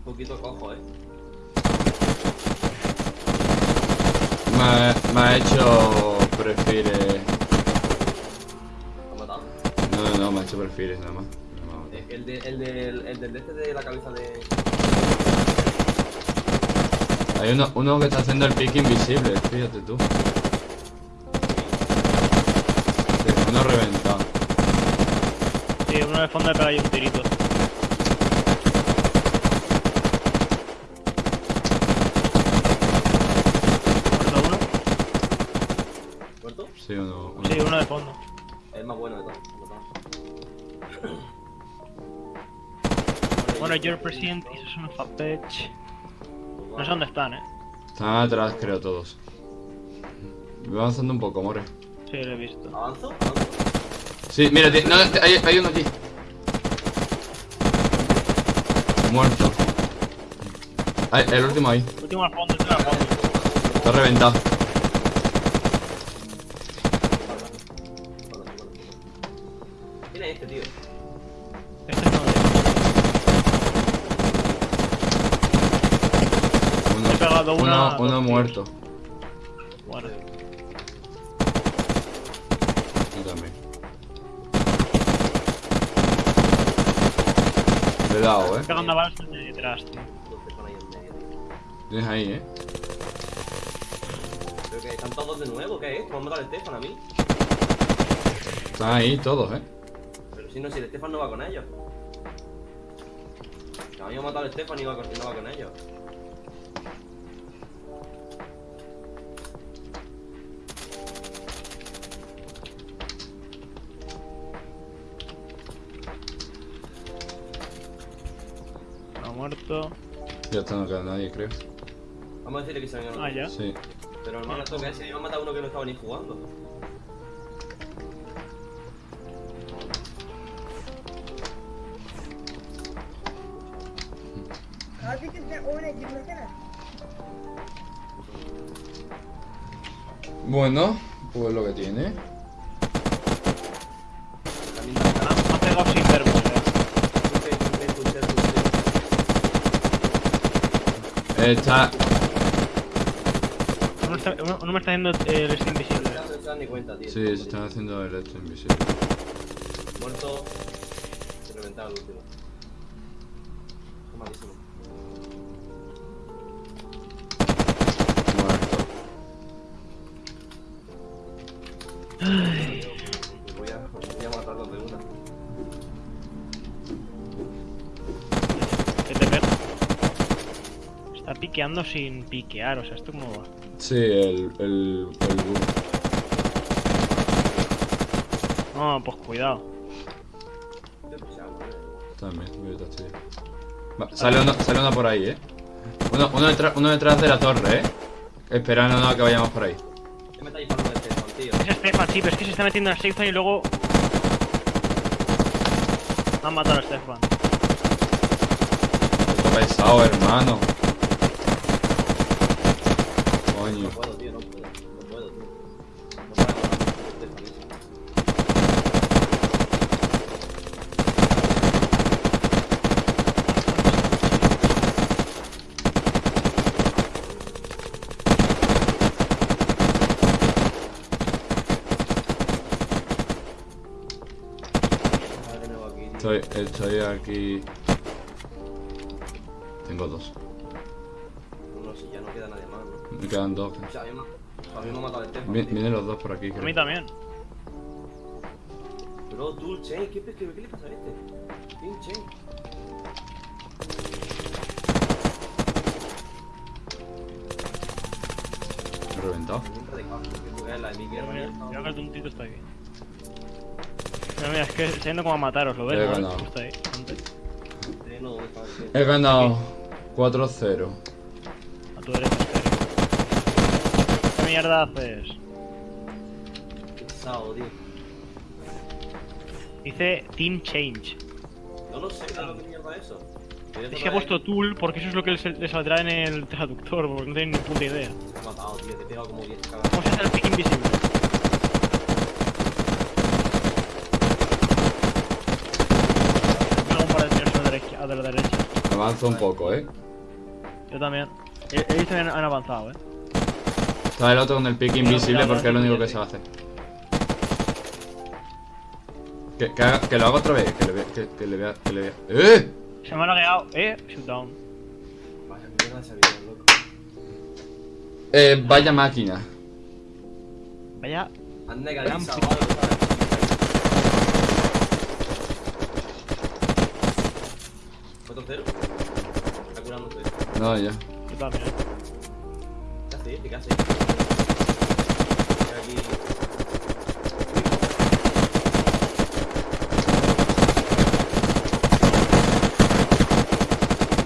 un poquito cojo, eh. Me ha, me ha hecho prefire. ¿Lo ha matado? No, no, no, me ha hecho prefires nada más. No me ha matado. Eh, El, de, el, del, el del este de la cabeza de. Hay uno, uno que está haciendo el pick invisible, fíjate tú. Sí, uno reventado. Sí, uno de fondo de pega y un tirito. Muerto uno. ¿Muerto? Sí, uno. uno. Sí, uno de fondo. Es más bueno de todos. Bueno, your president is son of a bitch. No sé dónde están, eh. Están atrás, creo, todos. Voy avanzando un poco, more. Sí, lo he visto. ¿Avanzo? ¿Avanzo? Sí, mira, no, hay, hay uno aquí. Muerto. Ay, el último ahí. Último al fondo, último al fondo. Está reventado. Este, tío? Este es uno Uno, He pegado una, uno, uno muerto. Bueno, Yo también. Le he dado, eh. pegando balas desde detrás, tío. Tío. Tienes ahí, eh. Pero que están todos de nuevo, ¿qué es? ¿Cómo han matado al Stefan a mí? Están ahí todos, eh. Pero si no, si el Stefan no va con ellos. Que a mí me ha matado el Stefan y no va con, no va con ellos. Ha muerto. Ya está, no queda nadie, creo. Vamos a decirle que se venga. Ah, ya. Sí. Pero hermano, esto que es, se iba a matar a uno que no estaba ni jugando. Abi sen oyuna girmesene. Bueno, pues lo que tiene. Ha- me ha pegado sin. Eh, Está. Uno, está- uno- uno me está haciendo eh, el este invisible. No se dan ni cuenta, tío. Sí, se están haciendo el esto invisible. Muerto. Se reventaba el último. Malísimo. Está piqueando sin piquear, o sea, ¿esto cómo va? Sí, el. el. el. No, pues cuidado. Eh. También, voy a estudiar. Va, sale, uno, sale uno por ahí, eh. Uno, uno, detrás, uno detrás de la torre, eh. Esperando a que vayamos por ahí. ¿Qué me está disparando el Stefan, tío? Es Stefan, sí, pero es que se está metiendo en el safe zone y luego. Han matado a Stefan. Está pesado, hermano. Coño. No puedo, tío, no puedo. No puedo, tío. No. Estoy, estoy aquí. Tengo dos. Me quedan dos. O sea, a mí me, me ha matado el tío. Vienen los dos por aquí, A mí creo. también. Pero tú, Chen, ¿qué, qué, qué le pasa a este? ¿Quién, Chen? He reventado. Mira, ¿no? que el tontito está aquí. Mira, mira, es que está yendo como a mataros, ¿lo ves? He no? ganado. Está ahí, no. He ganado 4-0. A tu derecha. ¿Qué mierda haces? Qué pesado, tío. Dice Team Change. No lo sé, ¿qué es mierda es eso? Es que ha puesto Tool porque eso es lo que le saldrá en el traductor, porque no tiene ni puta idea. Me ha matado, tío, te he pegado como 10 cagadas. ¿Cómo se hace el pick invisible? Pega un par de tiros a la derecha. A la derecha. Me ha avanzo un poco, eh. Yo también. He, he que han, han avanzado, eh. Está el otro con el pick invisible porque es lo único que se va a hacer. Que, que, haga- que lo haga otra vez, que le vea, que, que le vea, que le vea. ¡Eh! Se me ha lagueado, eh. Shootdown. Vaya mierda loco. Eh, vaya máquina. Vaya. Algo, ¿sabes? ¿Cuánto cero? Está curando usted. No, ya. Yo también. Casi, sí, casi. Estoy aquí.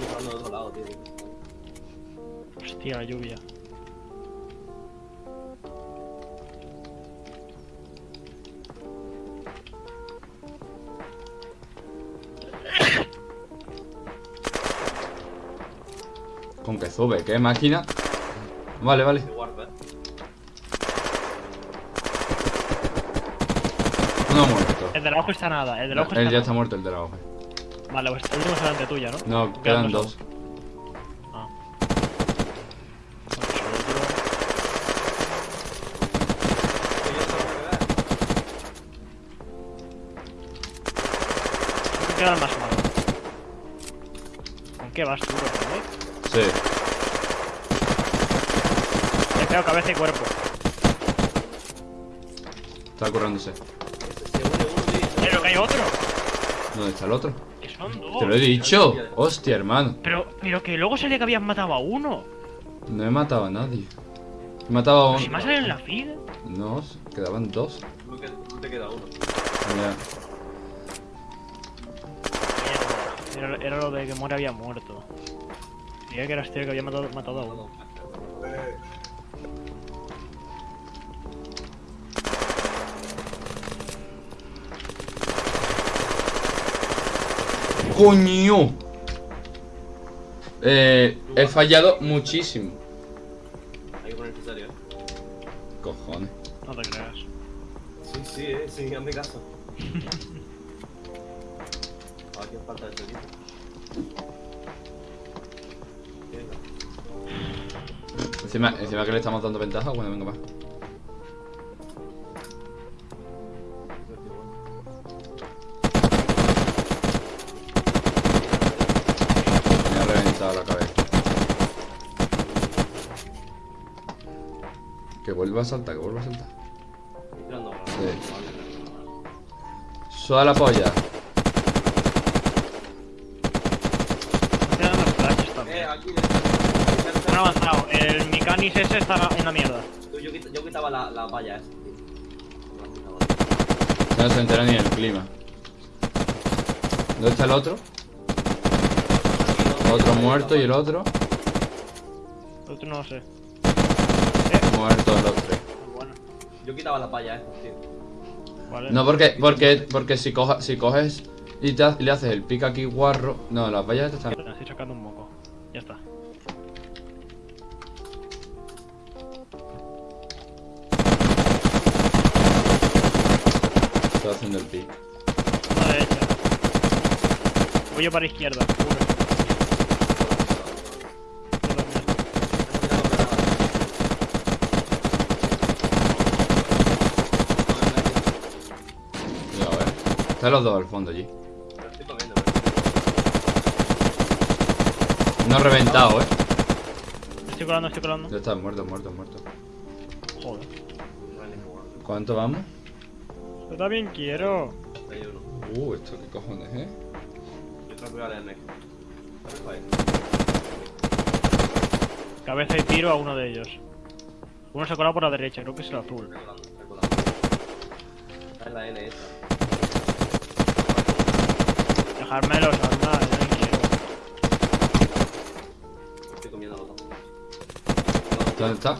Estoy de otro lado, tío. Hostia, la lluvia. Con que sube, ¿qué máquina? Vale, vale. Uno ha muerto. El del ojo está nada, el del ojo Él está ya está muerto, el de la hoja. Vale, pues el último es delante tuya, ¿no? No, quedan dos. Ah. Oye, esto es verdad. Creo que queda el más malo. ¿Con qué vas tú, eh? Sí. Le cabeza y cuerpo. Está currándose. Se uno, tío. Pero que hay otro. ¿Dónde está el otro? Que son dos. Te lo he dicho. Hostia, hermano. Pero, pero que luego salía que habías matado a uno. No he matado a nadie. He matado a Pero un... si me ha salido en la feed. No, quedaban dos. No te queda uno. Ya. Mierda. Era, era lo de que Muere había muerto. Diría que era este el que había matado, matado a uno. ¡Coño! Eh, he fallado muchísimo. Hay que poner necesario, eh. Cojones. No te creas. Sí, sí, eh. Sí, hazme caso. Ahora quién falta de este equipo. Venga. Encima, encima que le estamos dando ventaja, bueno, venga, va. Vuelva a saltar, que vuelva a saltar. Estoy tirando ahora. Sí. Suda la polla. Flashes Eh. Han avanzado. El Micanis ese está en la mierda. Tú, yo, yo quitaba la, la valla esa. No se entera ni el clima. ¿Dónde está el otro? Otro muerto y el otro. El otro no lo sé. Muertos los tres. Bueno, Yo quitaba la valla esa, tío. vale. No, porque, porque, porque si, coja, si coges y te ha- le haces el pick aquí guarro. No, las vallas están. Estoy sacando un moco. Ya está. Estoy haciendo el pick. Derecha. Voy yo para izquierda, seguro. Están los dos al fondo allí. No ha reventado, eh. Estoy colando, estoy colando. Ya está, muerto, muerto, muerto. Joder. No hay ningún ¿Cuánto vamos? Yo también quiero. Hay uno. Uh, esto qué cojones, eh. Yo creo que. Cabeza y tiro a uno de ellos. Uno se ha colado por la derecha, creo que es el azul. Estoy colando, estoy colando. Esta es la N esa. Dejármelos, arma, yo también quiero. Estoy comiendo los dos. ¿Dónde está?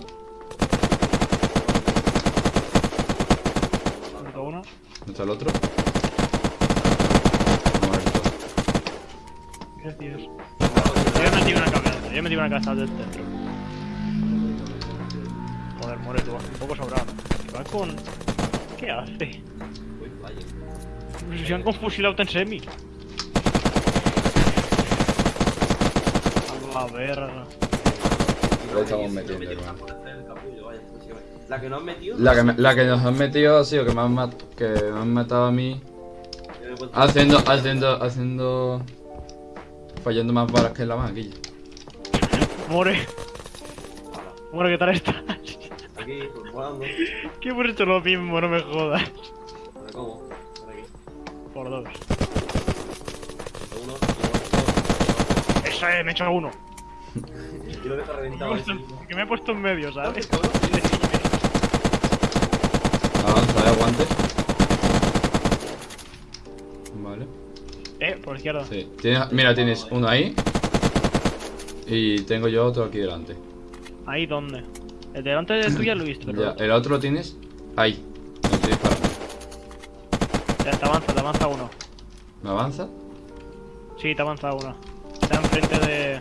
Punto uno. ¿Dónde está el otro? Muerto. Gracias. Yo he metido una cabeza, yo he metido una cabeza del dentro. Joder, muere tú, un poco sobrado. Va con. ¿Qué hace? Vaya. Se han con fusil auto en semi. A ver. Lo estamos metiendo, hermano. La que no han metido. La que, me- la que nos han metido ha sido que me han, mat- que me han matado a mí haciendo, haciendo, haciendo... Fallando más balas que la maquilla. More. More, ¿qué tal estás? Aquí, pues, volando. Que hemos hecho lo mismo, no me jodas. ¿cómo? Por aquí. Por dos. Uno, uno, Eso es, me he hecho uno. Y lo deja Me he reventado. puesto que me he puesto en medio, ¿sabes? Avanza, eh, aguante. Vale. Eh, por izquierda. Sí. Tienes- mira, tienes uno ahí. Y tengo yo otro aquí delante. Ahí, ¿dónde? El delante de tuya lo he visto, pero. Ya, el otro lo tienes ahí. Disparando. Ya, te avanza, te avanza uno. ¿Me avanza? Sí, te avanza uno. Está enfrente de.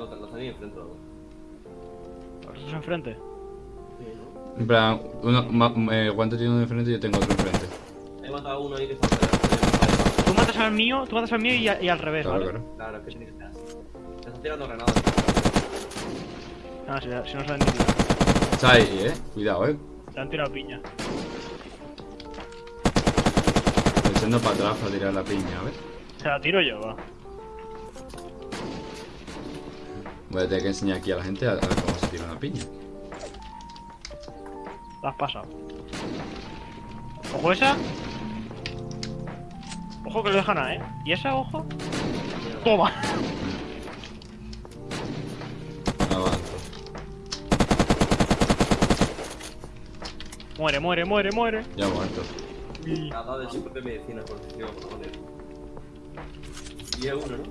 Ah, no, te lo tenía enfrente. ¿no? ¿Los dos enfrente? Sí, ¿no? En plan, uno, ma, eh, Guante tiene uno enfrente y yo tengo otro enfrente. He matado a uno ahí que está cerca. Tú matas al mío, tú matas al mío y, a- y al revés, Claro, ¿vale? claro. Claro, es que tiene que. Te están tirando granadas. Ah, si, si no saben ni tirar. Está ahí, eh. Cuidado, eh. Te han tirado piña. Estoy echando para atrás para tirar la piña, a ver. Se la tiro yo, va. Voy a tener que enseñar aquí a la gente a, a ver cómo se tira una piña. La has pasado. Ojo esa. Ojo que lo dejan a, eh. ¿Y esa, ojo? Toma. Avanzo. Muere, muere, muere, muere. Ya muerto. Ha dado de su propia medicina por poner. Y es uno, ¿no?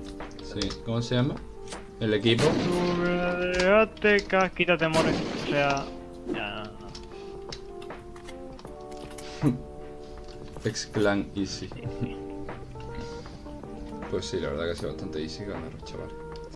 Sí. ¿Cómo se llama? El equipo. Quítate, more. O sea. Ya. X-Clan Easy. Pues sí, la verdad que ha sido bastante easy ganar, chaval.